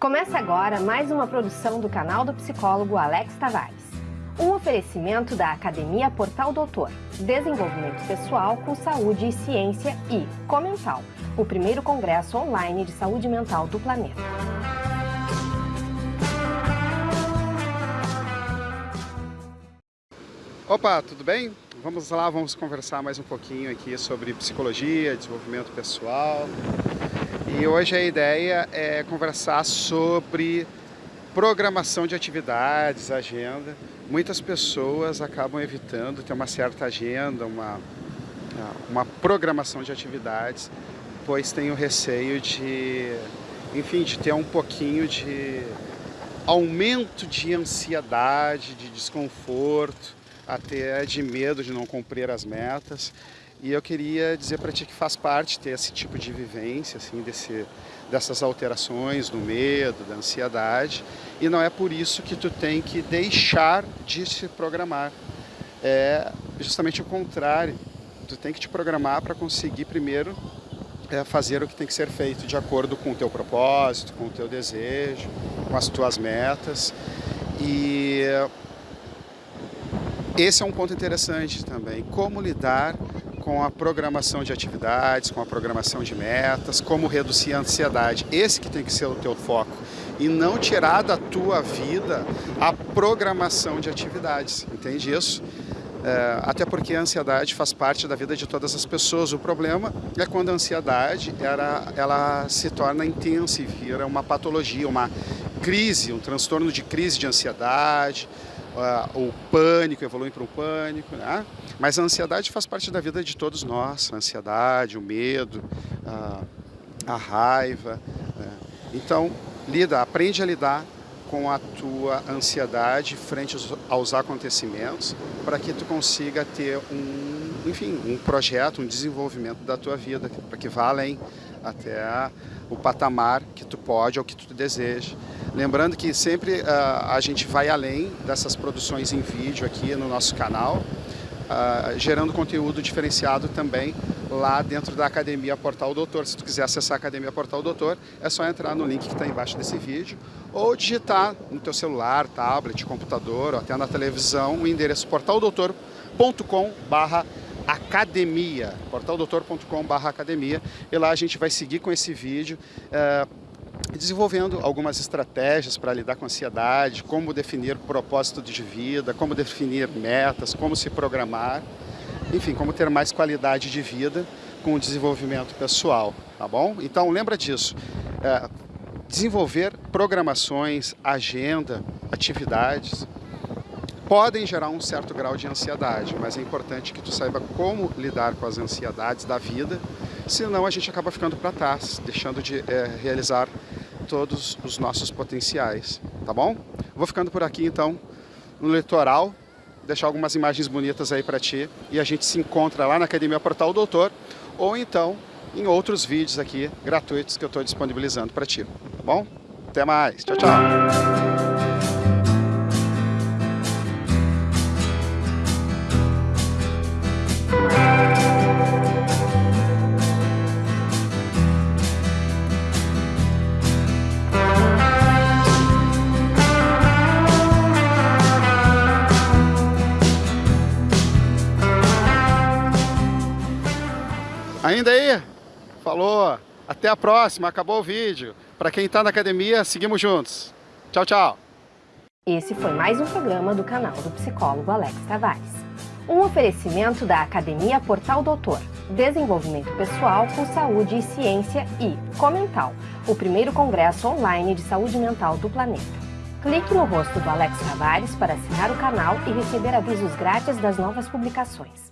Começa agora mais uma produção do canal do psicólogo Alex Tavares. Um oferecimento da Academia Portal Doutor, Desenvolvimento Pessoal com Saúde e Ciência e Comental, o primeiro congresso online de saúde mental do planeta. Opa, tudo bem? Vamos lá, vamos conversar mais um pouquinho aqui sobre psicologia, desenvolvimento pessoal. E hoje a ideia é conversar sobre programação de atividades, agenda. Muitas pessoas acabam evitando ter uma certa agenda, uma, uma programação de atividades, pois tem o receio de, enfim, de ter um pouquinho de aumento de ansiedade, de desconforto, até de medo de não cumprir as metas. E eu queria dizer para ti que faz parte ter esse tipo de vivência, assim, desse, dessas alterações do medo, da ansiedade. E não é por isso que tu tem que deixar de se programar. É justamente o contrário. Tu tem que te programar para conseguir primeiro é, fazer o que tem que ser feito de acordo com o teu propósito, com o teu desejo, com as tuas metas. E esse é um ponto interessante também, como lidar com a programação de atividades, com a programação de metas, como reduzir a ansiedade. Esse que tem que ser o teu foco. E não tirar da tua vida a programação de atividades. Entende isso? É, até porque a ansiedade faz parte da vida de todas as pessoas. O problema é quando a ansiedade ela, ela se torna intensa e vira uma patologia, uma crise, um transtorno de crise de ansiedade, uh, o pânico evolui para um pânico, né? mas a ansiedade faz parte da vida de todos nós, a ansiedade, o medo, uh, a raiva. Né? Então, lida, aprende a lidar com a tua ansiedade frente aos acontecimentos para que tu consiga ter um, enfim, um projeto, um desenvolvimento da tua vida, para que vá além até o patamar que tu pode ou que tu deseja. Lembrando que sempre uh, a gente vai além dessas produções em vídeo aqui no nosso canal, uh, gerando conteúdo diferenciado também lá dentro da Academia Portal Doutor. Se tu quiser acessar a Academia Portal Doutor, é só entrar no link que está embaixo desse vídeo ou digitar no teu celular, tablet, computador ou até na televisão o endereço portaldoutor.com barra academia, portaldoutor.com.br academia, e lá a gente vai seguir com esse vídeo, é, desenvolvendo algumas estratégias para lidar com a ansiedade, como definir propósito de vida, como definir metas, como se programar, enfim, como ter mais qualidade de vida com o desenvolvimento pessoal, tá bom? Então lembra disso, é, desenvolver programações, agenda, atividades, podem gerar um certo grau de ansiedade, mas é importante que tu saiba como lidar com as ansiedades da vida, senão a gente acaba ficando para trás, deixando de é, realizar todos os nossos potenciais, tá bom? Vou ficando por aqui então, no litoral, deixar algumas imagens bonitas aí para ti e a gente se encontra lá na Academia Portal Doutor ou então em outros vídeos aqui gratuitos que eu estou disponibilizando para ti, tá bom? Até mais, tchau, tchau! Ainda aí? Falou. Até a próxima. Acabou o vídeo. Para quem está na academia, seguimos juntos. Tchau, tchau. Esse foi mais um programa do canal do psicólogo Alex Tavares. Um oferecimento da Academia Portal Doutor, Desenvolvimento Pessoal com Saúde e Ciência e Comental, o primeiro congresso online de saúde mental do planeta. Clique no rosto do Alex Tavares para assinar o canal e receber avisos grátis das novas publicações.